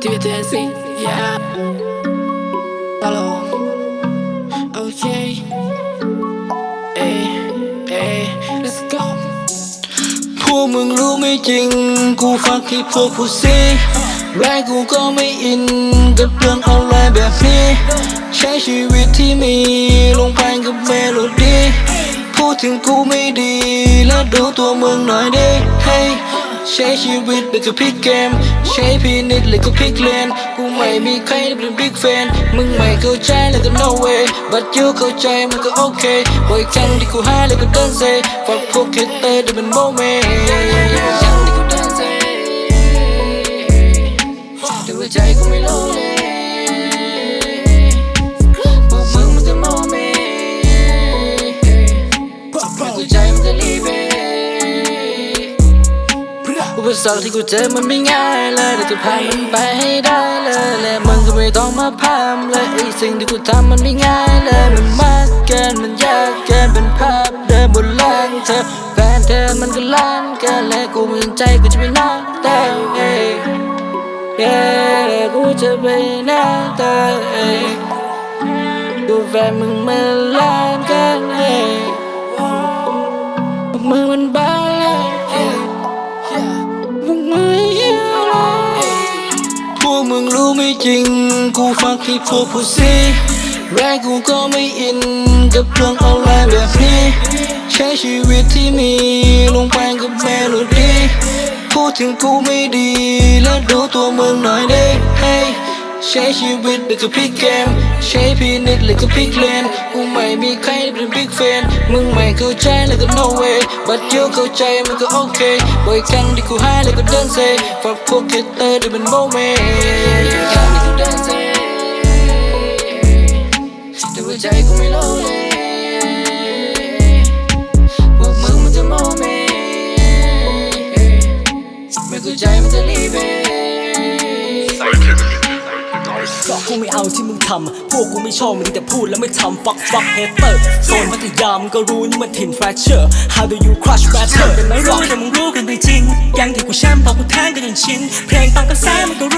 Jesse, yeah. Hello. Okay. Hey, hey, let's go. พวกมึงรู้ไม่จริง กูฟักที่พวกผู้ซีแรกกูก็ไม่อินกับเรื่องออนไลน์แบบนี้ ใช้ชีวิตที่มี ลงไปกับเมโลดี้พูดถึงกูไม่ดี แล้วดูตัวมึงหน่อยดิ hey ใช้ชีวิตแบบกับพิกเกม ใช้พีนิดเลยก็พิกเลนกูไม่มีใครเป็นบิ๊กแฟนมึงไม่เข้าใจแล้วก็ no way but you เข้าใจมันก็โอเคบ่อยครั้งที่กูหายแล้วก็เดินเซฝากพวกคิดเตอร์ได้เป็นโมเมนต์ยังที่กูเดินเซแต่ว่าใจกูไม่โลเลพวกมึงมันจะโมเมไม่เข้าใจมัน อุสรรคที่กูเจอมันไม่ง่ายเลยแต่จะผ่านมันไปให้ได้เลยและมึงก็ไม่ต้องมาพามเลยไอ้สิ่งที่กูทำมันไม่ง่ายเลยมันมากเกินมันยากเกินเป็นภาพเดิมบนหล่างเธอแฟนเธอมันก็ล้านเกินและกูมีใจกูจะไปนอกแต่เอ้ยเย้กูจะไปนอกแต่เอ้ยดูแฟนมึงมันล้านเกินเอ้ยมึง มึงรู้ไม่จริง กูฟักที่พวกผู้ซีแรกกูก็ไม่อินกับเรื่องออนไลน์แบบนี้ ใช้ชีวิตที่มีลงไปกับเมโลดี้พูดถึงกูไม่ดี แล้วดูตัวมึงหน่อยดิ hey ใช้ชีวิตแบบกับพิกเกม ใช้พีนิดเลยกับพิกเลนกูไม่มีใครเป็นบิ๊กแฟน มึงไม่เข้าใจแล้วก็ no way but you เข้าใจมันก็โอเคบ่อยครั้งที่กูหายแล้วก็เดินเซฝ ก็กูไม่เอาที่มึงทำพวกกูไม่ชอบมึงแต่พูดแล้วไม่ทำ fuck fuck hater โซนพัทยามึงก็รู้นี่มันถิ่น fracture how do you crush better แต่ไม่รู้แต่มึงรู้กันไปจริงยังที่กูแชมป์พอกูแทงกันจนชินเพลงตามกระแสมึงก็รู้